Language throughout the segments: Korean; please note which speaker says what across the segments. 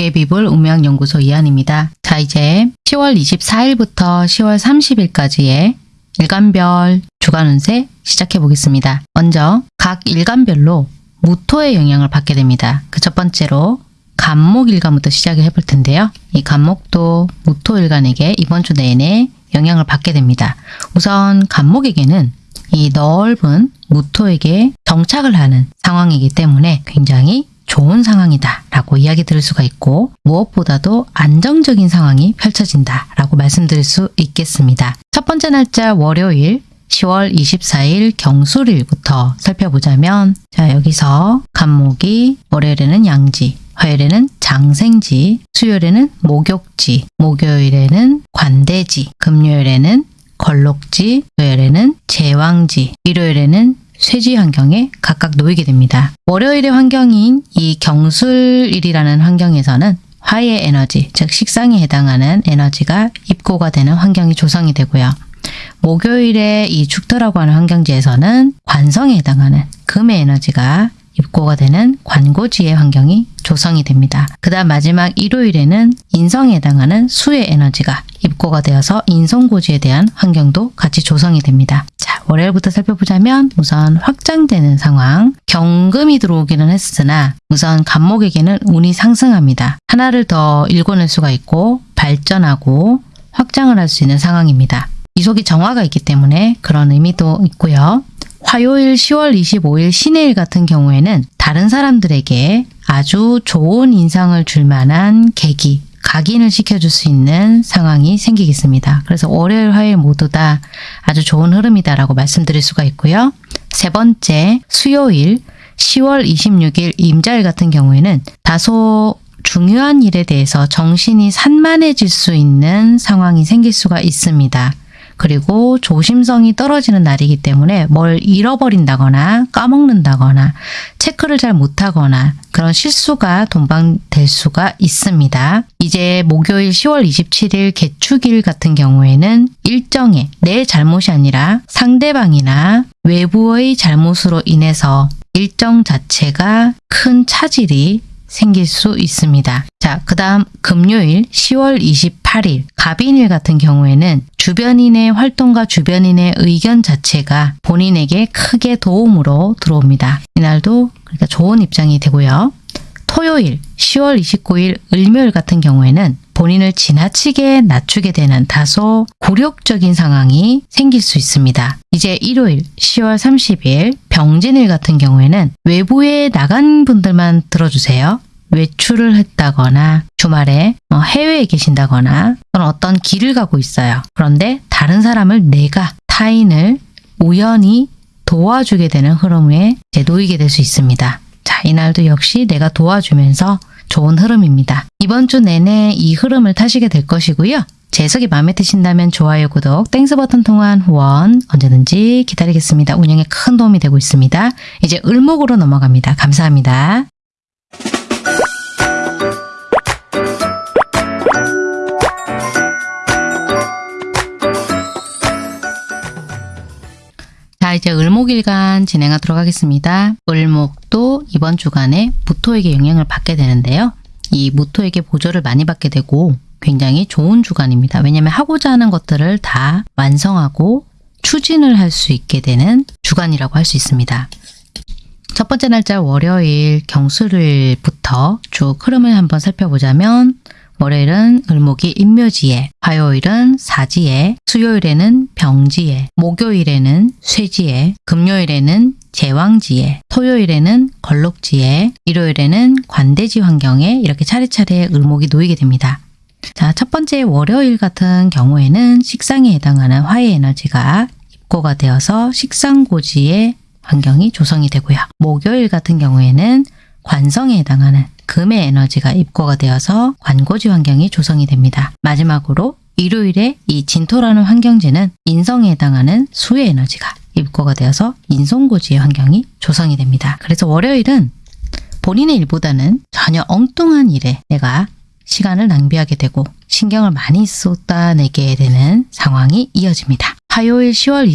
Speaker 1: 도깨비불 운명연구소 이한입니다. 자 이제 10월 24일부터 10월 30일까지의 일간별 주간 운세 시작해 보겠습니다. 먼저 각 일간별로 무토의 영향을 받게 됩니다. 그 첫 번째로 간목 일간부터 시작을 해볼 텐데요. 이 간목도 무토 일간에게 이번 주 내내 영향을 받게 됩니다. 우선 간목에게는 이 넓은 무토에게 정착을 하는 상황이기 때문에 굉장히 좋은 상황이다 라고 이야기 들을 수가 있고 무엇보다도 안정적인 상황이 펼쳐진다 라고 말씀드릴 수 있겠습니다. 첫 번째 날짜 월요일 10월 24일 경술일부터 살펴보자면 자 여기서 간목이 월요일에는 양지 화요일에는 장생지, 수요일에는 목욕지, 목요일에는 관대지, 금요일에는 걸록지, 토요일에는 제왕지, 일요일에는 쇠지 환경에 각각 놓이게 됩니다. 월요일의 환경인 이 경술일이라는 환경에서는 화의 에너지, 즉 식상에 해당하는 에너지가 입고가 되는 환경이 조성이 되고요. 목요일에 이 축토라고 하는 환경지에서는 관성에 해당하는 금의 에너지가 입고가 되는 관고지의 환경이 조성이 됩니다. 그 다음 마지막 일요일에는 인성에 해당하는 수의 에너지가 입고가 되어서 인성고지에 대한 환경도 같이 조성이 됩니다. 자, 월요일부터 살펴보자면 우선 확장되는 상황, 경금이 들어오기는 했으나 우선 간목에게는 운이 상승합니다. 하나를 더 읽어낼 수가 있고 발전하고 확장을 할 수 있는 상황입니다. 이속이 정화가 있기 때문에 그런 의미도 있고요. 화요일 10월 25일 신해일 같은 경우에는 다른 사람들에게 아주 좋은 인상을 줄 만한 계기, 각인을 시켜줄 수 있는 상황이 생기겠습니다. 그래서 월요일, 화요일 모두 다 아주 좋은 흐름이다라고 말씀드릴 수가 있고요. 세 번째, 수요일 10월 26일 임자일 같은 경우에는 다소 중요한 일에 대해서 정신이 산만해질 수 있는 상황이 생길 수가 있습니다. 그리고 조심성이 떨어지는 날이기 때문에 뭘 잃어버린다거나 까먹는다거나 체크를 잘 못하거나 그런 실수가 동반될 수가 있습니다. 이제 목요일 10월 27일 개축일 같은 경우에는 일정에 내 잘못이 아니라 상대방이나 외부의 잘못으로 인해서 일정 자체가 큰 차질이 생길 수 있습니다. 자, 그 다음 금요일 10월 28일 갑인일 같은 경우에는 주변인의 활동과 주변인의 의견 자체가 본인에게 크게 도움으로 들어옵니다. 이날도 그러니까 좋은 입장이 되고요. 토요일 10월 29일 을묘일 같은 경우에는 본인을 지나치게 낮추게 되는 다소 굴욕적인 상황이 생길 수 있습니다. 이제 일요일 10월 30일 병진일 같은 경우에는 외부에 나간 분들만 들어주세요. 외출을 했다거나 주말에 어, 해외에 계신다거나 또는 어떤 길을 가고 있어요. 그런데 다른 사람을 내가 타인을 우연히 도와주게 되는 흐름에 놓이게 될 수 있습니다. 자, 이날도 역시 내가 도와주면서 좋은 흐름입니다. 이번 주 내내 이 흐름을 타시게 될 것이고요. 제 해석이 마음에 드신다면 좋아요, 구독, Thanks 버튼 통한 후원 언제든지 기다리겠습니다. 운영에 큰 도움이 되고 있습니다. 이제 을목으로 넘어갑니다. 감사합니다. 자 이제 을목일간 진행하도록 하겠습니다. 을목도 이번 주간에 무토에게 영향을 받게 되는데요. 이 무토에게 보조를 많이 받게 되고 굉장히 좋은 주간입니다. 왜냐하면 하고자 하는 것들을 다 완성하고 추진을 할 수 있게 되는 주간이라고 할 수 있습니다. 첫 번째 날짜 월요일 경수일부터 쭉 흐름을 한번 살펴보자면 월요일은 을목이 인묘지에, 화요일은 사지에, 수요일에는 병지에, 목요일에는 쇠지에, 금요일에는 제왕지에, 토요일에는 걸록지에, 일요일에는 관대지 환경에 이렇게 차례차례 을목이 놓이게 됩니다. 자, 첫 번째 월요일 같은 경우에는 식상에 해당하는 화의 에너지가 입고가 되어서 식상고지의 환경이 조성이 되고요. 목요일 같은 경우에는 관성에 해당하는 금의 에너지가 입고가 되어서 관고지 환경이 조성이 됩니다. 마지막으로 일요일에 이 진토라는 환경지는 인성에 해당하는 수의 에너지가 입고가 되어서 인성고지의 환경이 조성이 됩니다. 그래서 월요일은 본인의 일보다는 전혀 엉뚱한 일에 내가 시간을 낭비하게 되고 신경을 많이 쏟아내게 되는 상황이 이어집니다. 화요일 10월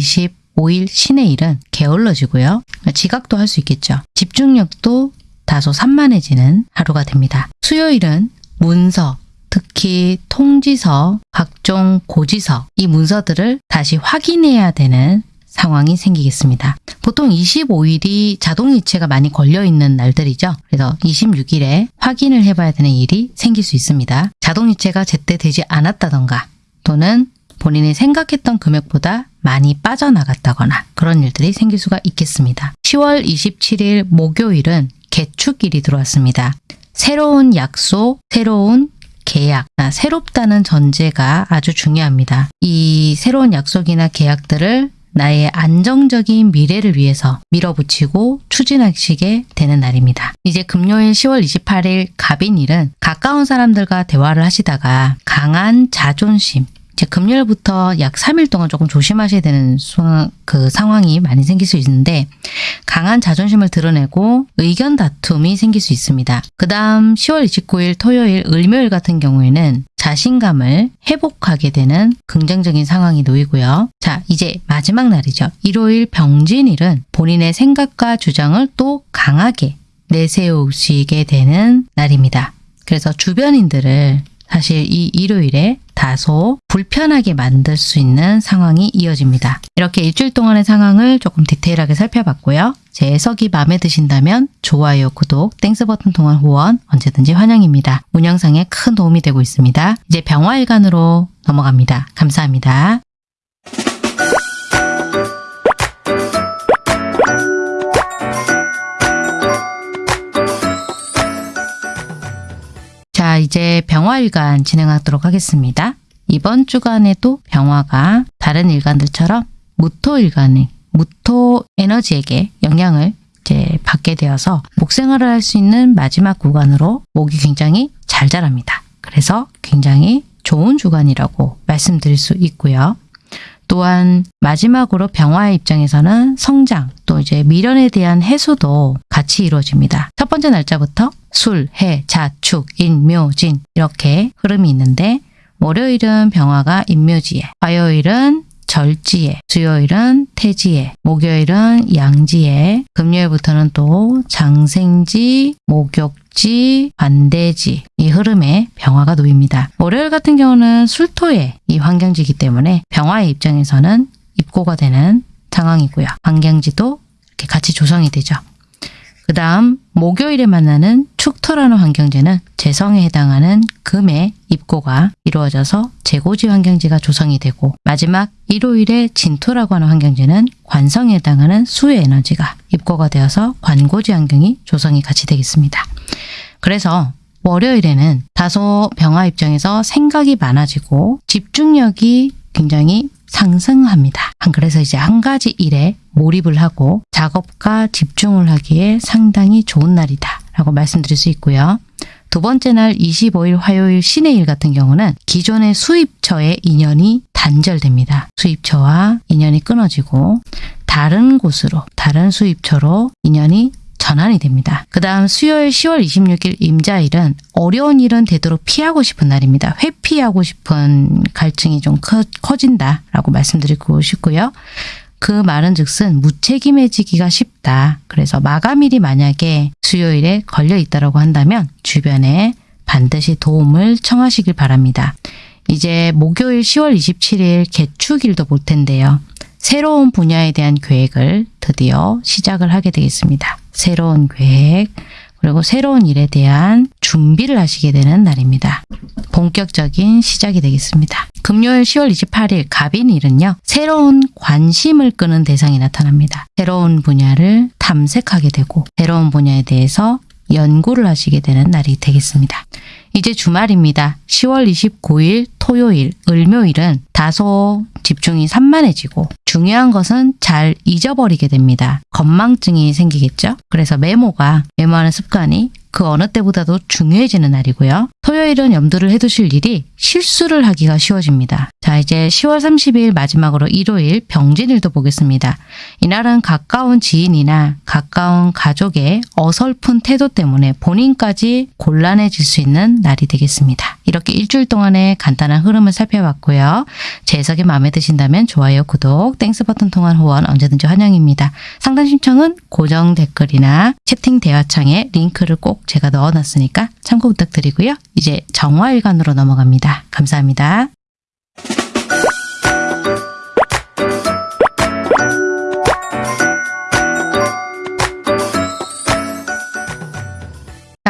Speaker 1: 25일 신의 일은 게을러지고요. 지각도 할 수 있겠죠. 집중력도 다소 산만해지는 하루가 됩니다. 수요일은 문서, 특히 통지서, 각종 고지서, 이 문서들을 다시 확인해야 되는 상황이 생기겠습니다. 보통 25일이 자동이체가 많이 걸려있는 날들이죠. 그래서 26일에 확인을 해봐야 되는 일이 생길 수 있습니다. 자동이체가 제때 되지 않았다던가 또는 본인이 생각했던 금액보다 많이 빠져나갔다거나 그런 일들이 생길 수가 있겠습니다. 10월 27일 목요일은 개축일이 들어왔습니다. 새로운 약속, 새로운 계약, 아, 새롭다는 전제가 아주 중요합니다. 이 새로운 약속이나 계약들을 나의 안정적인 미래를 위해서 밀어붙이고 추진하시게 되는 날입니다. 이제 금요일 10월 28일 갑인일은 가까운 사람들과 대화를 하시다가 강한 자존심, 이제 금요일부터 약 3일 동안 조금 조심하셔야 되는 그 상황이 많이 생길 수 있는데 강한 자존심을 드러내고 의견 다툼이 생길 수 있습니다. 그 다음 10월 29일 토요일 을묘일 같은 경우에는 자신감을 회복하게 되는 긍정적인 상황이 놓이고요. 자 이제 마지막 날이죠. 일요일 병진일은 본인의 생각과 주장을 또 강하게 내세우시게 되는 날입니다. 그래서 주변인들을 사실 이 일요일에 다소 불편하게 만들 수 있는 상황이 이어집니다. 이렇게 일주일 동안의 상황을 조금 디테일하게 살펴봤고요. 제 해석이 마음에 드신다면 좋아요, 구독, Thanks 버튼 통한 후원 언제든지 환영입니다. 운영상에 큰 도움이 되고 있습니다. 이제 병화일간으로 넘어갑니다. 감사합니다. 자, 이제 병화일간 진행하도록 하겠습니다. 이번 주간에도 병화가 다른 일간들처럼 무토일간의 무토 에너지에게 영향을 이제 받게 되어서 목생활을 할 수 있는 마지막 구간으로 목이 굉장히 잘 자랍니다. 그래서 굉장히 좋은 주간이라고 말씀드릴 수 있고요. 또한 마지막으로 병화의 입장에서는 성장 또 이제 미련에 대한 해소도 같이 이루어집니다. 첫 번째 날짜부터 술, 해, 자, 축, 인, 묘, 진 이렇게 흐름이 있는데 월요일은 병화가 인묘지에, 화요일은 절지에, 수요일은 태지에, 목요일은 양지에, 금요일부터는 또 장생지, 목욕 지, 반대지 이 흐름에 병화가 놓입니다. 월요일 같은 경우는 술토의 이 환경지이기 때문에 병화의 입장에서는 입고가 되는 상황이고요. 환경지도 이렇게 같이 조성이 되죠. 그 다음 목요일에 만나는 축토라는 환경지는 재성에 해당하는 금의 입고가 이루어져서 재고지 환경지가 조성이 되고 마지막 일요일에 진토라고 하는 환경지는 관성에 해당하는 수의 에너지가 입고가 되어서 관고지 환경이 조성이 같이 되겠습니다. 그래서 월요일에는 다소 병화 입장에서 생각이 많아지고 집중력이 굉장히 상승합니다. 그래서 이제 한 가지 일에 몰입을 하고 작업과 집중을 하기에 상당히 좋은 날이다 라고 말씀드릴 수 있고요. 두 번째 날 25일 화요일 신의 일 같은 경우는 기존의 수입처의 인연이 단절됩니다. 수입처와 인연이 끊어지고 다른 곳으로 다른 수입처로 인연이 전환이 됩니다. 그 다음 수요일 10월 26일 임자일은 어려운 일은 되도록 피하고 싶은 날입니다. 회피하고 싶은 갈증이 좀 커, 커진다라고 말씀드리고 싶고요. 그 말은 즉슨 무책임해지기가 쉽다. 그래서 마감일이 만약에 수요일에 걸려 있다고 한다면 주변에 반드시 도움을 청하시길 바랍니다. 이제 목요일 10월 27일 개축일도 볼 텐데요. 새로운 분야에 대한 계획을 드디어 시작을 하게 되겠습니다. 새로운 계획, 그리고 새로운 일에 대한 준비를 하시게 되는 날입니다. 본격적인 시작이 되겠습니다. 금요일 10월 28일 갑인일은요. 새로운 관심을 끄는 대상이 나타납니다. 새로운 분야를 탐색하게 되고 새로운 분야에 대해서 연구를 하시게 되는 날이 되겠습니다. 이제 주말입니다. 10월 29일 토요일, 을묘일은 다소 집중이 산만해지고 중요한 것은 잘 잊어버리게 됩니다. 건망증이 생기겠죠? 그래서 메모가 메모하는 습관이 그 어느 때보다도 중요해지는 날이고요. 토요일은 염두를 해두실 일이 실수를 하기가 쉬워집니다. 자 이제 10월 30일 마지막으로 일요일 병진일도 보겠습니다. 이날은 가까운 지인이나 가까운 가족의 어설픈 태도 때문에 본인까지 곤란해질 수 있는 날이 되겠습니다. 이렇게 일주일 동안의 간단한 흐름을 살펴봤고요. 제 해석이 마음에 드신다면 좋아요, 구독, Thanks 버튼 통한 후원 언제든지 환영입니다. 상담 신청은 고정 댓글이나 채팅 대화창에 링크를 꼭 제가 넣어놨으니까 참고 부탁드리고요. 이제 정화일관으로 넘어갑니다. 감사합니다.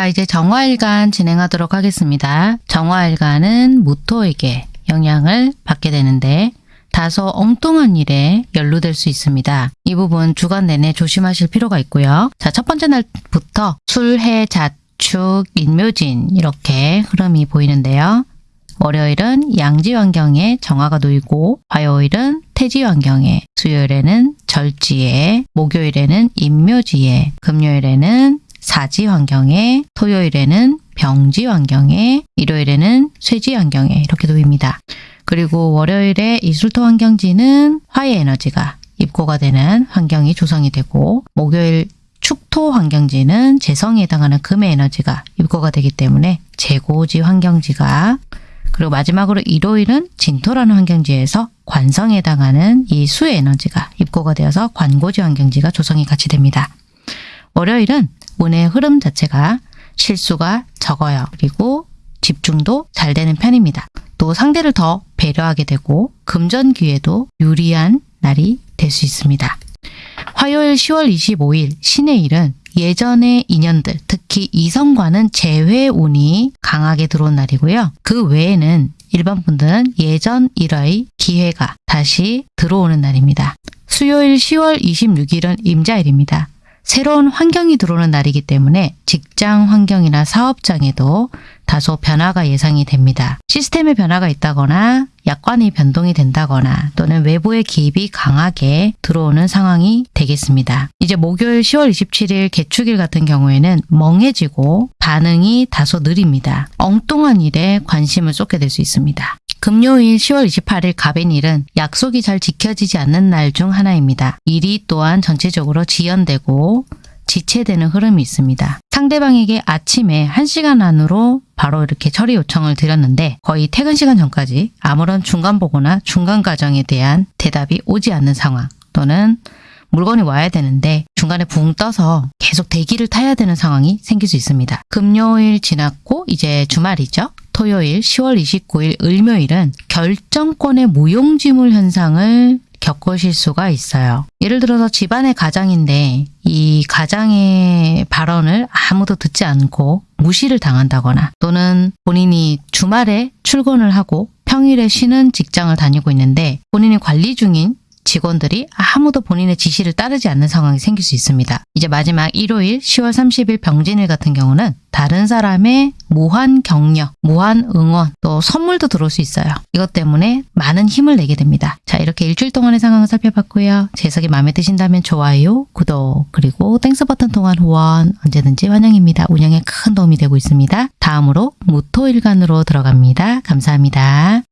Speaker 1: 자, 이제 정화일간 진행하도록 하겠습니다. 정화일간은 무토에게 영향을 받게 되는데 다소 엉뚱한 일에 연루될 수 있습니다. 이 부분 주간 내내 조심하실 필요가 있고요. 자, 첫 번째 날부터 술, 해, 자축, 인묘진 이렇게 흐름이 보이는데요. 월요일은 양지 환경에 정화가 놓이고 화요일은 태지 환경에 수요일에는 절지에 목요일에는 인묘지에 금요일에는 사지 환경에 토요일에는 병지 환경에 일요일에는 쇠지 환경에 이렇게 놓입니다. 그리고 월요일에 이술토 환경지는 화의 에너지가 입고가 되는 환경이 조성이 되고 목요일 축토 환경지는 재성에 해당하는 금의 에너지가 입고가 되기 때문에 재고지 환경지가 그리고 마지막으로 일요일은 진토라는 환경지에서 관성에 해당하는 이 수의 에너지가 입고가 되어서 관고지 환경지가 조성이 같이 됩니다. 월요일은 운의 흐름 자체가 실수가 적어요. 그리고 집중도 잘 되는 편입니다. 또 상대를 더 배려하게 되고 금전기에도 유리한 날이 될 수 있습니다. 화요일 10월 25일 신의 일은 예전의 인연들, 특히 이성과는 재회 운이 강하게 들어온 날이고요. 그 외에는 일반 분들은 예전 일의 기회가 다시 들어오는 날입니다. 수요일 10월 26일은 임자일입니다. 새로운 환경이 들어오는 날이기 때문에 직장 환경이나 사업장에도 다소 변화가 예상이 됩니다. 시스템의 변화가 있다거나 약관이 변동이 된다거나 또는 외부의 기입이 강하게 들어오는 상황이 되겠습니다. 이제 목요일 10월 27일 개축일 같은 경우에는 멍해지고 반응이 다소 느립니다. 엉뚱한 일에 관심을 쏟게 될 수 있습니다. 금요일 10월 28일 갑인일은 약속이 잘 지켜지지 않는 날 중 하나입니다. 일이 또한 전체적으로 지연되고 지체되는 흐름이 있습니다. 상대방에게 아침에 1시간 안으로 바로 이렇게 처리 요청을 드렸는데 거의 퇴근 시간 전까지 아무런 중간 보고나 중간 과정에 대한 대답이 오지 않는 상황 또는 물건이 와야 되는데 중간에 붕 떠서 계속 대기를 타야 되는 상황이 생길 수 있습니다. 금요일 지났고 이제 주말이죠. 토요일 10월 29일 을묘일은 결정권의 무용지물 현상을 겪으실 수가 있어요. 예를 들어서 집안의 가장인데 이 가장의 발언을 아무도 듣지 않고 무시를 당한다거나 또는 본인이 주말에 출근을 하고 평일에 쉬는 직장을 다니고 있는데 본인이 관리 중인 직원들이 아무도 본인의 지시를 따르지 않는 상황이 생길 수 있습니다. 이제 마지막 일요일 10월 30일 병진일 같은 경우는 다른 사람의 무한 격려, 무한 응원, 또 선물도 들어올 수 있어요. 이것 때문에 많은 힘을 내게 됩니다. 자, 이렇게 일주일 동안의 상황을 살펴봤고요. 제 해석이 마음에 드신다면 좋아요, 구독, 그리고 Thanks 버튼 통한 후원 언제든지 환영입니다. 운영에 큰 도움이 되고 있습니다. 다음으로 무토일간으로 들어갑니다. 감사합니다.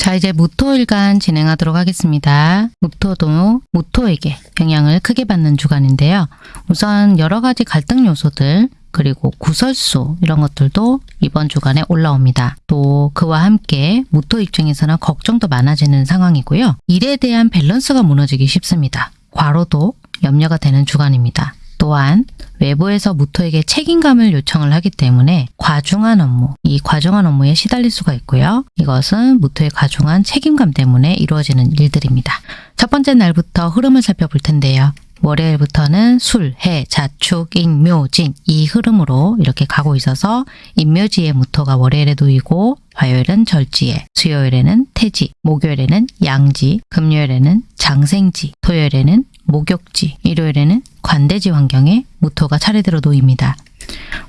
Speaker 1: 자 이제 무토일간 진행하도록 하겠습니다. 무토도 무토에게 영향을 크게 받는 주간인데요. 우선 여러 가지 갈등 요소들 그리고 구설수 이런 것들도 이번 주간에 올라옵니다. 또 그와 함께 무토 입장에서는 걱정도 많아지는 상황이고요. 일에 대한 밸런스가 무너지기 쉽습니다. 과로도 염려가 되는 주간입니다. 또한 외부에서 무토에게 책임감을 요청을 하기 때문에 과중한 업무, 이 과중한 업무에 시달릴 수가 있고요. 이것은 무토의 과중한 책임감 때문에 이루어지는 일들입니다. 첫 번째 날부터 흐름을 살펴볼 텐데요. 월요일부터는 술, 해, 자축, 인 묘, 진 이 흐름으로 이렇게 가고 있어서 인묘지의 무토가 월요일에 놓이고 화요일은 절지에, 수요일에는 태지, 목요일에는 양지, 금요일에는 장생지, 토요일에는 목욕지, 일요일에는 관대지 환경에 무토가 차례대로 놓입니다.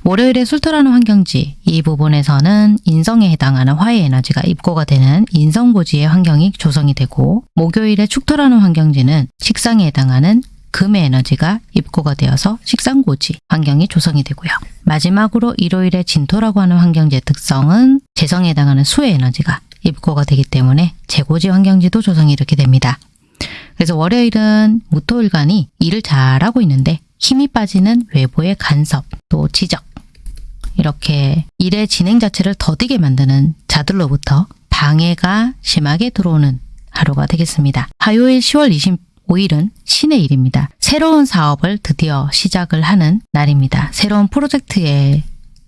Speaker 1: 월요일에 술토라는 환경지, 이 부분에서는 인성에 해당하는 화의 에너지가 입고가 되는 인성고지의 환경이 조성이 되고 목요일에 축토라는 환경지는 식상에 해당하는 금의 에너지가 입고가 되어서 식상고지 환경이 조성이 되고요. 마지막으로 일요일에 진토라고 하는 환경지의 특성은 재성에 해당하는 수의 에너지가 입고가 되기 때문에 재고지 환경지도 조성이 이렇게 됩니다. 그래서 월요일은 무토일간이 일을 잘하고 있는데 힘이 빠지는 외부의 간섭, 또 지적, 이렇게 일의 진행 자체를 더디게 만드는 자들로부터 방해가 심하게 들어오는 하루가 되겠습니다. 화요일 10월 25일은 신의 일입니다. 새로운 사업을 드디어 시작을 하는 날입니다. 새로운 프로젝트의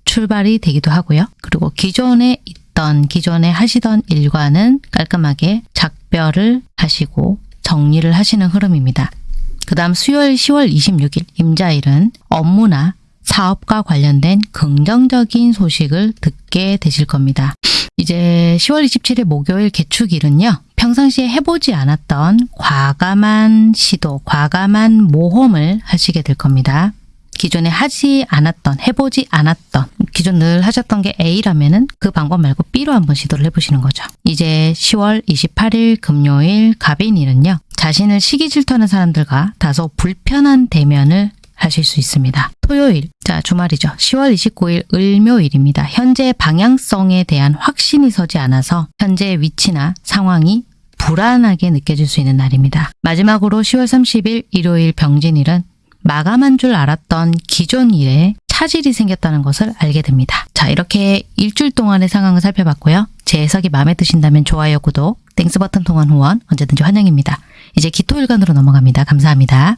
Speaker 1: 출발이 되기도 하고요. 그리고 기존에 있던 기존에 하시던 일과는 깔끔하게 작별을 하시고 정리를 하시는 흐름입니다. 그 다음 수요일 10월 26일 임자일은 업무나 사업과 관련된 긍정적인 소식을 듣게 되실 겁니다. 이제 10월 27일 목요일 개축일은요. 평상시에 해보지 않았던 과감한 시도, 과감한 모험을 하시게 될 겁니다. 기존에 하지 않았던, 해보지 않았던, 기존 늘 하셨던 게 A라면은 그 방법 말고 B로 한번 시도를 해보시는 거죠. 이제 10월 28일 금요일 갑인일은요. 자신을 시기 질투하는 사람들과 다소 불편한 대면을 하실 수 있습니다. 토요일, 자 주말이죠. 10월 29일 을묘일입니다. 현재 방향성에 대한 확신이 서지 않아서 현재의 위치나 상황이 불안하게 느껴질 수 있는 날입니다. 마지막으로 10월 30일 일요일 병진일은 마감한 줄 알았던 기존 일에 차질이 생겼다는 것을 알게 됩니다. 자 이렇게 일주일 동안의 상황을 살펴봤고요. 제 해석이 마음에 드신다면 좋아요, 구독, Thanks 버튼 통한 후원 언제든지 환영입니다. 이제 기토일간으로 넘어갑니다. 감사합니다.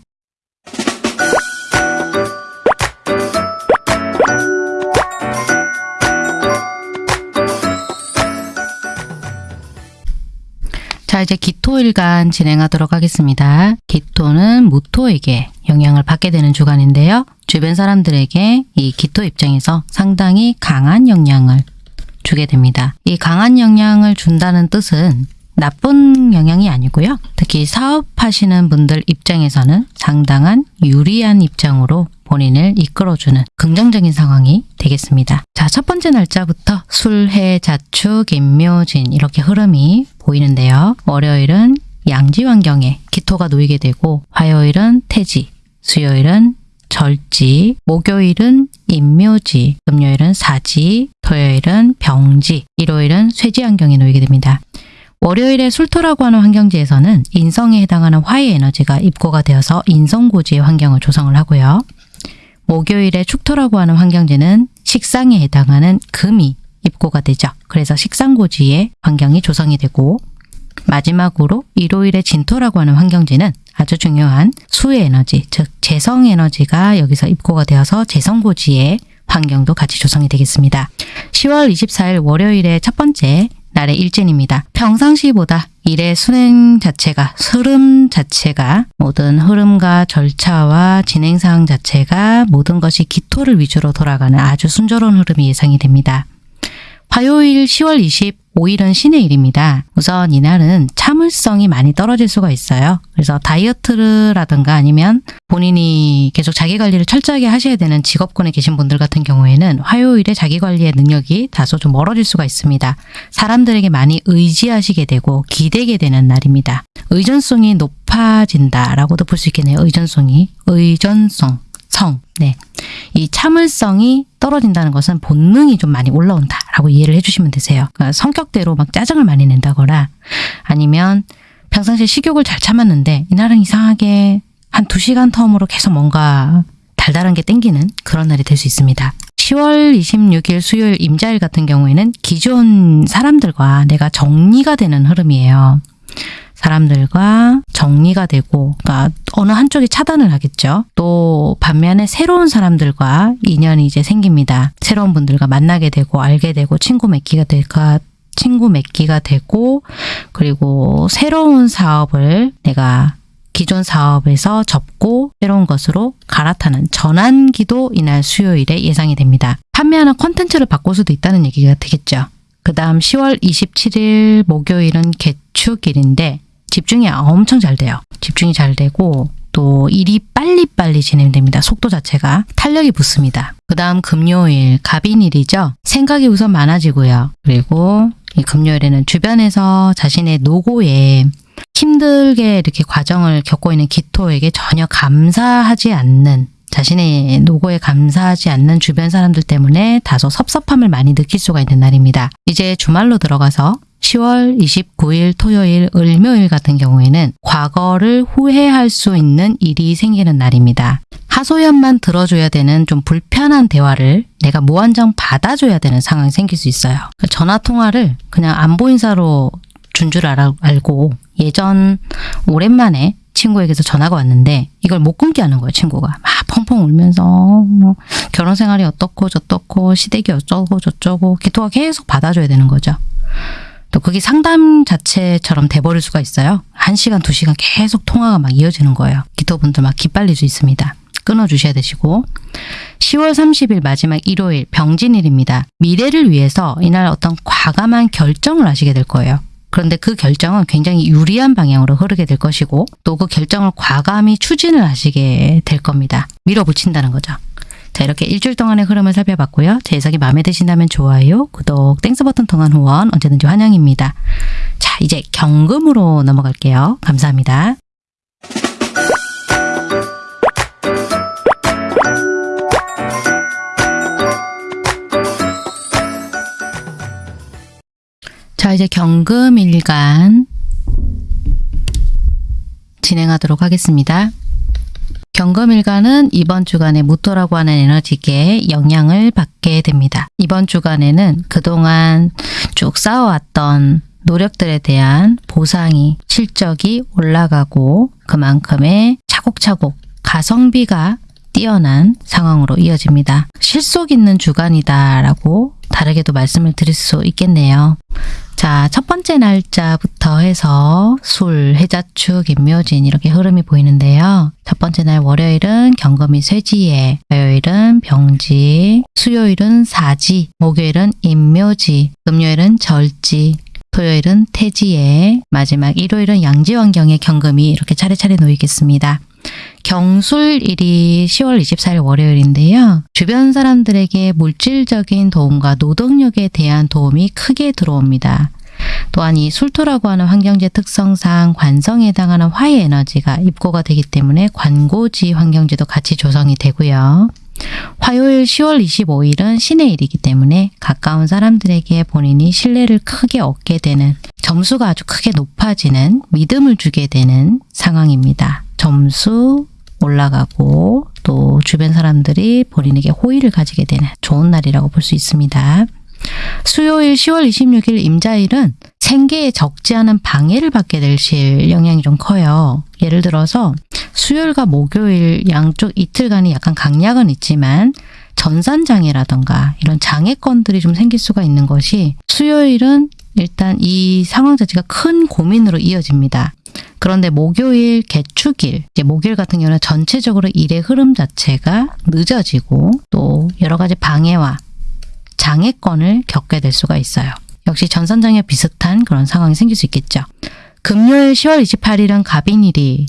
Speaker 1: 자, 이제 기토일간 진행하도록 하겠습니다. 기토는 무토에게 영향을 받게 되는 주간인데요. 주변 사람들에게 이 기토 입장에서 상당히 강한 영향을 주게 됩니다. 이 강한 영향을 준다는 뜻은 나쁜 영향이 아니고요. 특히 사업하시는 분들 입장에서는 상당한 유리한 입장으로 본인을 이끌어주는 긍정적인 상황이 되겠습니다. 자, 첫 번째 날짜부터 술, 해, 자축, 임묘진 이렇게 흐름이 보이는데요. 월요일은 양지 환경에 기토가 놓이게 되고 화요일은 태지, 수요일은 절지, 목요일은 임묘지, 금요일은 사지, 토요일은 병지, 일요일은 쇠지 환경에 놓이게 됩니다. 월요일에 술토라고 하는 환경지에서는 인성에 해당하는 화의 에너지가 입고가 되어서 인성고지의 환경을 조성을 하고요. 목요일에 축토라고 하는 환경지는 식상에 해당하는 금이 입고가 되죠. 그래서 식상고지의 환경이 조성이 되고 마지막으로 일요일에 진토라고 하는 환경지는 아주 중요한 수의 에너지, 즉 재성 에너지가 여기서 입고가 되어서 재성고지의 환경도 같이 조성이 되겠습니다. 10월 24일 월요일의 첫 번째 날의 일진입니다. 평상시보다 일의 순행 자체가, 흐름 자체가, 모든 흐름과 절차와 진행사항 자체가 모든 것이 기토를 위주로 돌아가는 아주 순조로운 흐름이 예상이 됩니다. 화요일 10월 25일은 신의 일입니다. 우선 이날은 참을성이 많이 떨어질 수가 있어요. 그래서 다이어트라든가 아니면 본인이 계속 자기 관리를 철저하게 하셔야 되는 직업군에 계신 분들 같은 경우에는 화요일에 자기 관리의 능력이 다소 좀 멀어질 수가 있습니다. 사람들에게 많이 의지하시게 되고 기대게 되는 날입니다. 의존성이 높아진다라고도 볼 수 있겠네요. 의존성이. 의존성. 성. 네. 이 참을성이 떨어진다는 것은 본능이 좀 많이 올라온다라고 이해를 해주시면 되세요. 그러니까 성격대로 막 짜증을 많이 낸다거나 아니면 평상시에 식욕을 잘 참았는데 이날은 이상하게 한 두 시간 텀으로 계속 뭔가 달달한 게 땡기는 그런 날이 될 수 있습니다. 10월 26일 수요일 임자일 같은 경우에는 기존 사람들과 내가 정리가 되는 흐름이에요. 사람들과 정리가 되고 그러니까 어느 한쪽이 차단을 하겠죠. 또 반면에 새로운 사람들과 인연이 이제 생깁니다. 새로운 분들과 만나게 되고 알게 되고 친구 맺기가 될까 친구 맺기가 되고 그리고 새로운 사업을 내가 기존 사업에서 접고 새로운 것으로 갈아타는 전환기도 이날 수요일에 예상이 됩니다. 판매하는 콘텐츠를 바꿀 수도 있다는 얘기가 되겠죠. 그 다음 10월 27일 목요일은 개축일인데 집중이 엄청 잘 돼요. 집중이 잘 되고 또 일이 빨리빨리 진행됩니다. 속도 자체가 탄력이 붙습니다. 그 다음 금요일 갑인일이죠. 생각이 우선 많아지고요. 그리고 이 금요일에는 주변에서 자신의 노고에 힘들게 이렇게 과정을 겪고 있는 기토에게 전혀 감사하지 않는 자신의 노고에 감사하지 않는 주변 사람들 때문에 다소 섭섭함을 많이 느낄 수가 있는 날입니다. 이제 주말로 들어가서 10월 29일 토요일 을묘일 같은 경우에는 과거를 후회할 수 있는 일이 생기는 날입니다. 하소연만 들어줘야 되는 좀 불편한 대화를 내가 무한정 받아줘야 되는 상황이 생길 수 있어요. 전화 통화를 그냥 안보 인사로 준 줄 알고 예전 오랜만에 친구에게서 전화가 왔는데 이걸 못 끊게 하는 거예요 친구가. 막 펑펑 울면서 뭐 결혼 생활이 어떻고 저떻고 시댁이 어쩌고 저쩌고 기토가 계속 받아줘야 되는 거죠. 또 그게 상담 자체처럼 돼버릴 수가 있어요. 한 시간 두 시간 계속 통화가 막 이어지는 거예요. 기토분들 막 기빨릴 수 있습니다. 끊어주셔야 되시고. 10월 30일 마지막 일요일 병진일입니다. 미래를 위해서 이날 어떤 과감한 결정을 하시게 될 거예요 그런데 그 결정은 굉장히 유리한 방향으로 흐르게 될 것이고 또 그 결정을 과감히 추진을 하시게 될 겁니다. 밀어붙인다는 거죠. 자 이렇게 일주일 동안의 흐름을 살펴봤고요. 제 해석이 마음에 드신다면 좋아요, 구독, Thanks 버튼 통한 후원 언제든지 환영입니다. 자 이제 경금으로 넘어갈게요. 감사합니다. 자 이제 경금 일간 진행하도록 하겠습니다. 경금일간은 이번 주간에 무토라고 하는 에너지계에 영향을 받게 됩니다. 이번 주간에는 그동안 쭉 쌓아왔던 노력들에 대한 보상이 실적이 올라가고 그만큼의 차곡차곡 가성비가 뛰어난 상황으로 이어집니다. 실속 있는 주간이다 라고 다르게도 말씀을 드릴 수 있겠네요. 자, 첫 번째 날짜부터 해서 술, 해자축, 임묘진 이렇게 흐름이 보이는데요. 첫 번째 날 월요일은 경금이 쇠지에, 화요일은 병지, 수요일은 사지, 목요일은 임묘지, 금요일은 절지, 토요일은 태지에, 마지막 일요일은 양지환경의 경금이 이렇게 차례차례 놓이겠습니다. 경술일이 10월 24일 월요일인데요. 주변 사람들에게 물질적인 도움과 노동력에 대한 도움이 크게 들어옵니다. 또한 이 술토라고 하는 환경제 특성상 관성에 해당하는 화의 에너지가 입고가 되기 때문에 관고지 환경제도 같이 조성이 되고요. 화요일 10월 25일은 신의 일이기 때문에 가까운 사람들에게 본인이 신뢰를 크게 얻게 되는 점수가 아주 크게 높아지는 믿음을 주게 되는 상황입니다. 점수 올라가고 또 주변 사람들이 본인에게 호의를 가지게 되는 좋은 날이라고 볼 수 있습니다. 수요일 10월 26일 임자일은 생계에 적지 않은 방해를 받게 되실 영향이 좀 커요. 예를 들어서 수요일과 목요일 양쪽 이틀간이 약간 강약은 있지만 전산장애라던가 이런 장애건들이 좀 생길 수가 있는 것이 수요일은 일단 이 상황 자체가 큰 고민으로 이어집니다. 그런데 목요일, 개축일, 목요일 같은 경우는 전체적으로 일의 흐름 자체가 늦어지고 또 여러 가지 방해와 장애권을 겪게 될 수가 있어요. 역시 전선장애 비슷한 그런 상황이 생길 수 있겠죠. 금요일 10월 28일은 갑인일이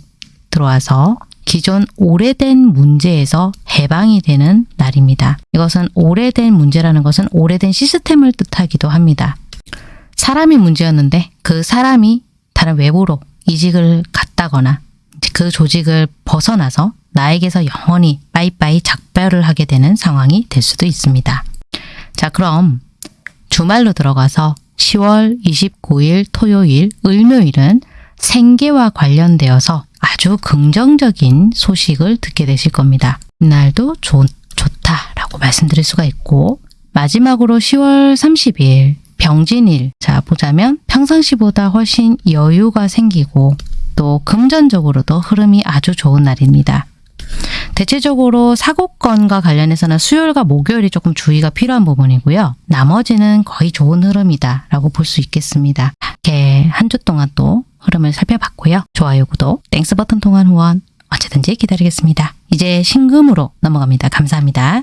Speaker 1: 들어와서 기존 오래된 문제에서 해방이 되는 날입니다. 이것은 오래된 문제라는 것은 오래된 시스템을 뜻하기도 합니다. 사람이 문제였는데 그 사람이 다른 외부로 이직을 갔다거나 그 조직을 벗어나서 나에게서 영원히 빠이빠이 작별을 하게 되는 상황이 될 수도 있습니다. 자 그럼 주말로 들어가서 10월 29일 토요일 을묘일은 생계와 관련되어서 아주 긍정적인 소식을 듣게 되실 겁니다. 이날도 좋, 좋다라고 말씀드릴 수가 있고 마지막으로 10월 30일 병진일 자 보자면 평상시보다 훨씬 여유가 생기고 또 금전적으로도 흐름이 아주 좋은 날입니다. 대체적으로 사고건과 관련해서는 수요일과 목요일이 조금 주의가 필요한 부분이고요. 나머지는 거의 좋은 흐름이다 라고 볼 수 있겠습니다. 이렇게 한 주 동안 또 흐름을 살펴봤고요. 좋아요, 구독, Thanks 버튼 통한 후원 언제든지 기다리겠습니다. 이제 신금으로 넘어갑니다. 감사합니다.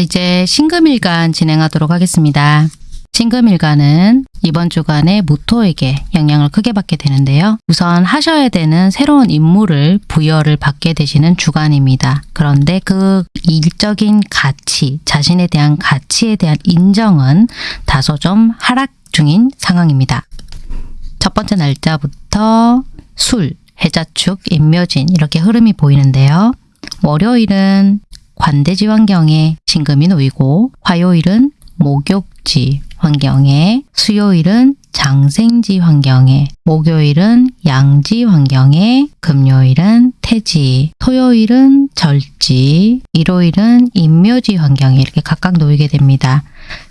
Speaker 1: 이제 신금일간 진행하도록 하겠습니다. 신금일가는 이번 주간에 무토에게 영향을 크게 받게 되는데요. 우선 하셔야 되는 새로운 임무를 부여를 받게 되시는 주간입니다. 그런데 그 일적인 가치, 자신에 대한 가치에 대한 인정은 다소 좀 하락 중인 상황입니다. 첫 번째 날짜부터 술, 해자축, 인묘진 이렇게 흐름이 보이는데요. 월요일은 관대지 환경에 신금이 놓이고 화요일은 목욕지 환경에 수요일은 장생지 환경에 목요일은 양지 환경에 금요일은 태지 토요일은 절지 일요일은 인묘지 환경에 이렇게 각각 놓이게 됩니다.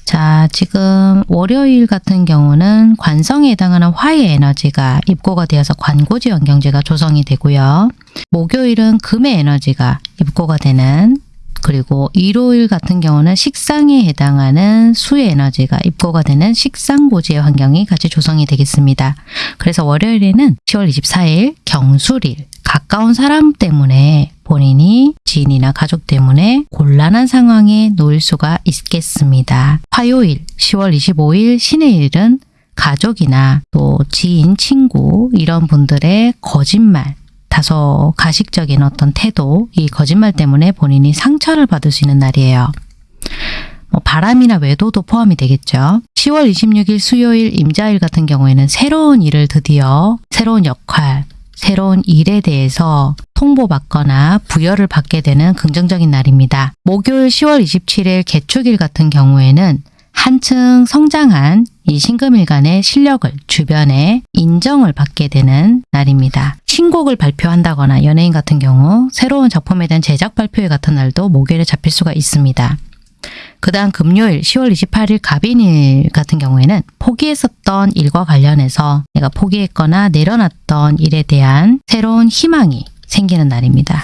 Speaker 1: 자, 지금 월요일 같은 경우는 관성에 해당하는 화의 에너지가 입고가 되어서 관고지 환경지가 조성이 되고요. 목요일은 금의 에너지가 입고가 되는 그리고 일요일 같은 경우는 식상에 해당하는 수의 에너지가 입고가 되는 식상고지의 환경이 같이 조성이 되겠습니다. 그래서 월요일에는 10월 24일 경술일 가까운 사람 때문에 본인이 지인이나 가족 때문에 곤란한 상황에 놓일 수가 있겠습니다. 화요일 10월 25일 신의 일은 가족이나 또 지인, 친구 이런 분들의 거짓말 다소 가식적인 어떤 태도, 이 거짓말 때문에 본인이 상처를 받을 수 있는 날이에요. 뭐 바람이나 외도도 포함이 되겠죠. 10월 26일 수요일 임자일 같은 경우에는 새로운 일을 드디어 새로운 역할, 새로운 일에 대해서 통보받거나 부여를 받게 되는 긍정적인 날입니다. 목요일 10월 27일 개축일 같은 경우에는 한층 성장한 이 신금일간의 실력을 주변에 인정을 받게 되는 날입니다. 신곡을 발표한다거나 연예인 같은 경우 새로운 작품에 대한 제작 발표회 같은 날도 목요일에 잡힐 수가 있습니다. 그 다음 금요일 10월 28일 갑인일 같은 경우에는 포기했었던 일과 관련해서 내가 포기했거나 내려놨던 일에 대한 새로운 희망이 생기는 날입니다.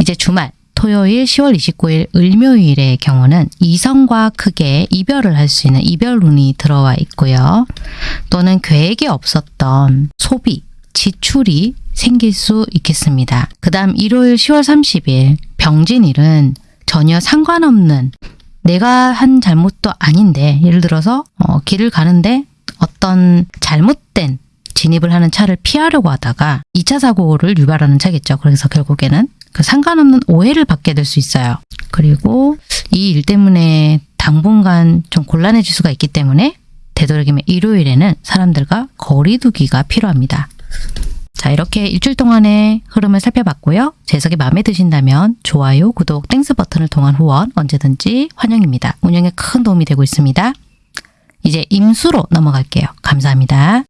Speaker 1: 이제 주말 토요일 10월 29일 을묘일의 경우는 이성과 크게 이별을 할 수 있는 이별운이 들어와 있고요. 또는 계획에 없었던 소비, 지출이 생길 수 있겠습니다. 그 다음 일요일 10월 30일 병진일은 전혀 상관없는 내가 한 잘못도 아닌데 예를 들어서 어, 길을 가는데 어떤 잘못된 진입을 하는 차를 피하려고 하다가 2차 사고를 유발하는 차겠죠. 그래서 결국에는 그 상관없는 오해를 받게 될 수 있어요. 그리고 이 일 때문에 당분간 좀 곤란해질 수가 있기 때문에 되도록이면 일요일에는 사람들과 거리 두기가 필요합니다. 자 이렇게 일주일 동안의 흐름을 살펴봤고요. 제 해석이 마음에 드신다면 좋아요, 구독, Thanks 버튼을 통한 후원 언제든지 환영입니다. 운영에 큰 도움이 되고 있습니다. 이제 임수로 넘어갈게요. 감사합니다.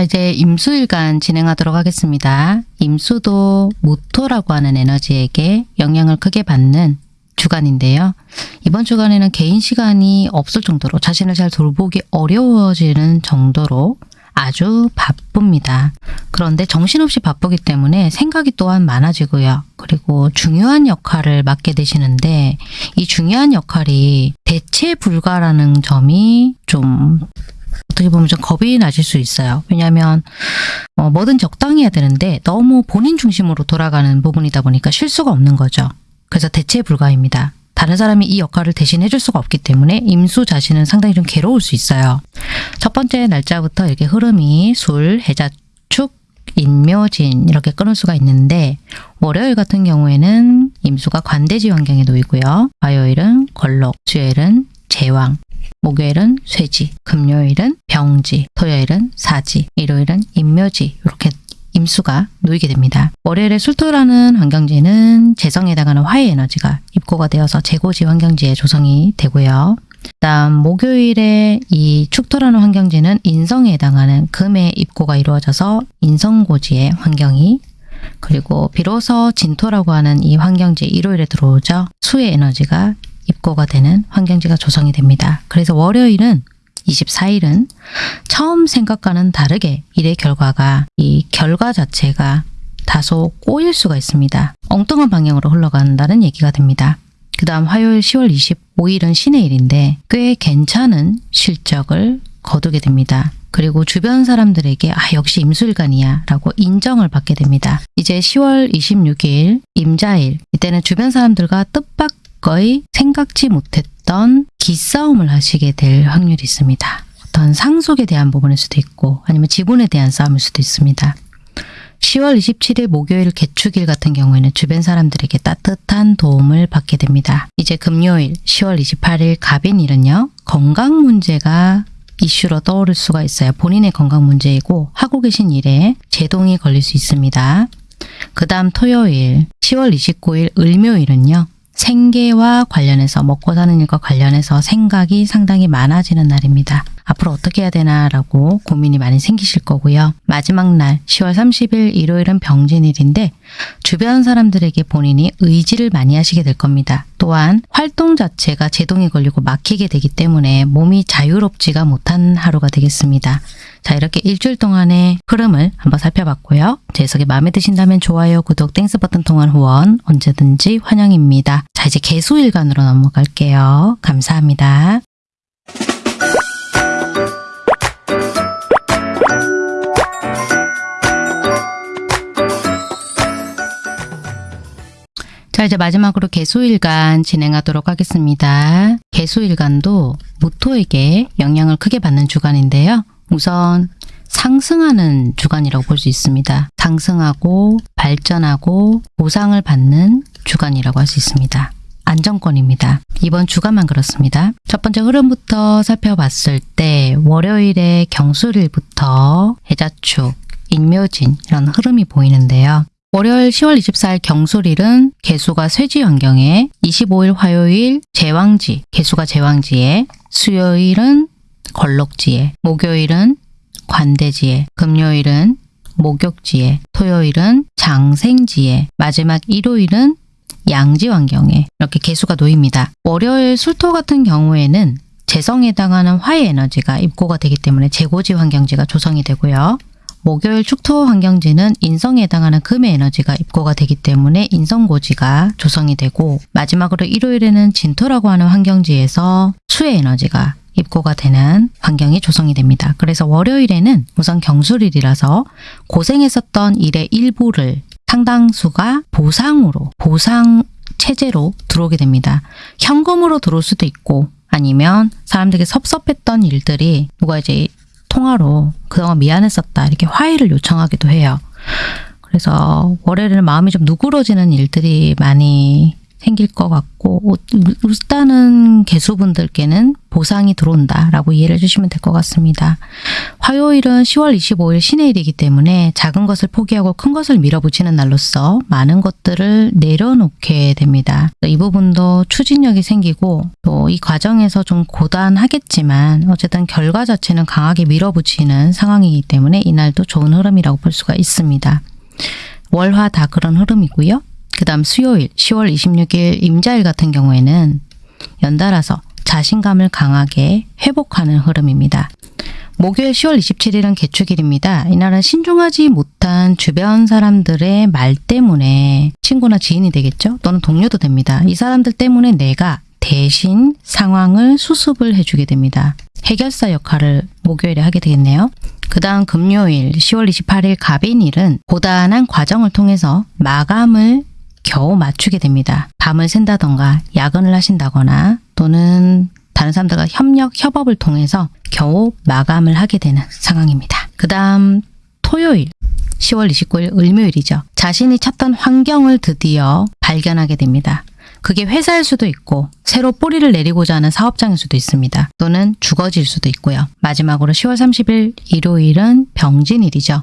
Speaker 1: 자 이제 임수일간 진행하도록 하겠습니다. 임수도 모토라고 하는 에너지에게 영향을 크게 받는 주간인데요. 이번 주간에는 개인 시간이 없을 정도로 자신을 잘 돌보기 어려워지는 정도로 아주 바쁩니다. 그런데 정신없이 바쁘기 때문에 생각이 또한 많아지고요. 그리고 중요한 역할을 맡게 되시는데 이 중요한 역할이 대체 불가라는 점이 좀 어떻게 보면 좀 겁이 나실 수 있어요. 왜냐하면 어, 뭐든 적당히 해야 되는데 너무 본인 중심으로 돌아가는 부분이다 보니까 실수가 없는 거죠. 그래서 대체 불가입니다. 다른 사람이 이 역할을 대신해 줄 수가 없기 때문에 임수 자신은 상당히 좀 괴로울 수 있어요. 첫 번째 날짜부터 이렇게 흐름이 술, 해자, 축, 인묘진 이렇게 끊을 수가 있는데 월요일 같은 경우에는 임수가 관대지 환경에 놓이고요. 화요일은 걸록, 수요일은 제왕, 목요일은 쇠지, 금요일은 병지, 토요일은 사지, 일요일은 인묘지 이렇게 임수가 놓이게 됩니다. 월요일에 술토라는 환경지는 재성에 해당하는 화의 에너지가 입고가 되어서 재고지 환경지에 조성이 되고요. 다음 목요일에 이 축토라는 환경지는 인성에 해당하는 금의 입고가 이루어져서 인성고지의 환경이 그리고 비로소 진토라고 하는 이 환경지 일요일에 들어오죠. 수의 에너지가 입고가 되는 환경지가 조성이 됩니다. 그래서 월요일은 24일은 처음 생각과는 다르게 일의 결과가 이 결과 자체가 다소 꼬일 수가 있습니다. 엉뚱한 방향으로 흘러간다는 얘기가 됩니다. 그 다음 화요일 10월 25일은 신의 일인데 꽤 괜찮은 실적을 거두게 됩니다. 그리고 주변 사람들에게 아 역시 임술간이야 라고 인정을 받게 됩니다. 이제 10월 26일 임자일 이때는 주변 사람들과 뜻밖 의 생각지 못했던 기싸움을 하시게 될 확률이 있습니다. 어떤 상속에 대한 부분일 수도 있고 아니면 지분에 대한 싸움일 수도 있습니다. 10월 27일 목요일 개축일 같은 경우에는 주변 사람들에게 따뜻한 도움을 받게 됩니다. 이제 금요일 10월 28일 갑인일은요. 건강 문제가 이슈로 떠오를 수가 있어요. 본인의 건강 문제이고 하고 계신 일에 제동이 걸릴 수 있습니다. 그 다음 토요일 10월 29일 을묘일은요. 생계와 관련해서 먹고 사는 일과 관련해서 생각이 상당히 많아지는 날입니다. 앞으로 어떻게 해야 되나라고 고민이 많이 생기실 거고요. 마지막 날 10월 30일 일요일은 병진일인데 주변 사람들에게 본인이 의지를 많이 하시게 될 겁니다. 또한 활동 자체가 제동이 걸리고 막히게 되기 때문에 몸이 자유롭지가 못한 하루가 되겠습니다. 자 이렇게 일주일 동안의 흐름을 한번 살펴봤고요. 제 해석이 마음에 드신다면 좋아요, 구독, Thanks 버튼 통한 후원 언제든지 환영입니다. 자 이제 계수일간으로 넘어갈게요. 감사합니다. 자 이제 마지막으로 계수일간 진행하도록 하겠습니다. 계수일간도 무토에게 영향을 크게 받는 주간인데요. 우선 상승하는 주간이라고 볼 수 있습니다. 상승하고 발전하고 보상을 받는 주간이라고 할 수 있습니다. 안정권입니다. 이번 주간만 그렇습니다. 첫 번째 흐름부터 살펴봤을 때 월요일에 경술일부터 해자축, 인묘진 이런 흐름이 보이는데요. 월요일 10월 24일 경술일은 개수가 쇠지 환경에 25일 화요일 제왕지, 개수가 제왕지에 수요일은 걸록지에 목요일은 관대지에 금요일은 목욕지에 토요일은 장생지에 마지막 일요일은 양지 환경에 이렇게 개수가 놓입니다. 월요일 술토 같은 경우에는 재성에 해당하는 화의 에너지가 입고가 되기 때문에 재고지 환경지가 조성이 되고요. 목요일 축토 환경지는 인성에 해당하는 금의 에너지가 입고가 되기 때문에 인성고지가 조성이 되고 마지막으로 일요일에는 진토라고 하는 환경지에서 수의 에너지가 입고가 되는 환경이 조성이 됩니다. 그래서 월요일에는 우선 경술일이라서 고생했었던 일의 일부를 상당수가 보상으로 보상 체제로 들어오게 됩니다. 현금으로 들어올 수도 있고 아니면 사람들에게 섭섭했던 일들이 누가 이제 통화로 그동안 미안했었다 이렇게 화해를 요청하기도 해요. 그래서 월요일에는 마음이 좀 누그러지는 일들이 많이 생길 것 같고 일단은 개수분들께는 보상이 들어온다라고 이해를 해주시면 될 것 같습니다. 화요일은 10월 25일 신해일이기 때문에 작은 것을 포기하고 큰 것을 밀어붙이는 날로서 많은 것들을 내려놓게 됩니다. 이 부분도 추진력이 생기고 또 이 과정에서 좀 고단하겠지만 어쨌든 결과 자체는 강하게 밀어붙이는 상황이기 때문에 이날도 좋은 흐름이라고 볼 수가 있습니다. 월화 다 그런 흐름이고요. 그 다음 수요일 10월 26일 임자일 같은 경우에는 연달아서 자신감을 강하게 회복하는 흐름입니다. 목요일 10월 27일은 개축일입니다. 이날은 신중하지 못한 주변 사람들의 말 때문에 친구나 지인이 되겠죠? 또는 동료도 됩니다. 이 사람들 때문에 내가 대신 상황을 수습을 해주게 됩니다. 해결사 역할을 목요일에 하게 되겠네요. 그 다음 금요일 10월 28일 갑인일은 고단한 과정을 통해서 마감을 겨우 맞추게 됩니다. 밤을 샌다던가 야근을 하신다거나 또는 다른 사람들과 협력, 협업을 통해서 겨우 마감을 하게 되는 상황입니다. 그 다음 토요일 10월 29일 을묘일이죠. 자신이 찾던 환경을 드디어 발견하게 됩니다. 그게 회사일 수도 있고 새로 뿌리를 내리고자 하는 사업장일 수도 있습니다. 또는 주거지일 수도 있고요. 마지막으로 10월 30일 일요일은 병진일이죠.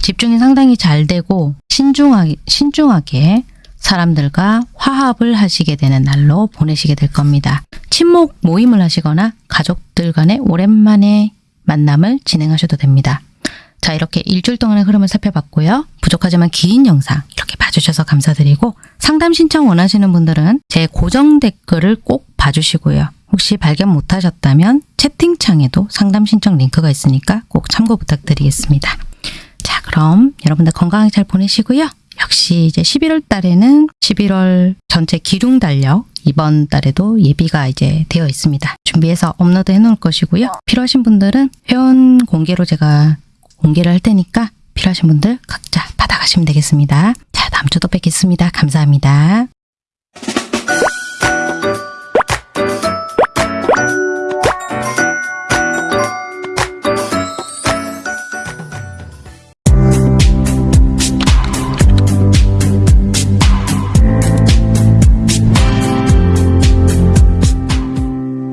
Speaker 1: 집중이 상당히 잘 되고 신중하게, 신중하게 사람들과 화합을 하시게 되는 날로 보내시게 될 겁니다. 친목 모임을 하시거나 가족들 간의 오랜만에 만남을 진행하셔도 됩니다. 자 이렇게 일주일 동안의 흐름을 살펴봤고요. 부족하지만 긴 영상 이렇게 봐주셔서 감사드리고 상담 신청 원하시는 분들은 제 고정 댓글을 꼭 봐주시고요. 혹시 발견 못하셨다면 채팅창에도 상담 신청 링크가 있으니까 꼭 참고 부탁드리겠습니다. 자 그럼 여러분들 건강하게 잘 보내시고요. 역시 이제 11월 달에는 11월 전체 기둥 달력 이번 달에도 예비가 이제 되어 있습니다. 준비해서 업로드 해 놓을 것이고요. 필요하신 분들은 회원 공개로 제가 공개를 할 테니까 필요하신 분들 각자 받아가시면 되겠습니다. 자, 다음 주도 뵙겠습니다. 감사합니다.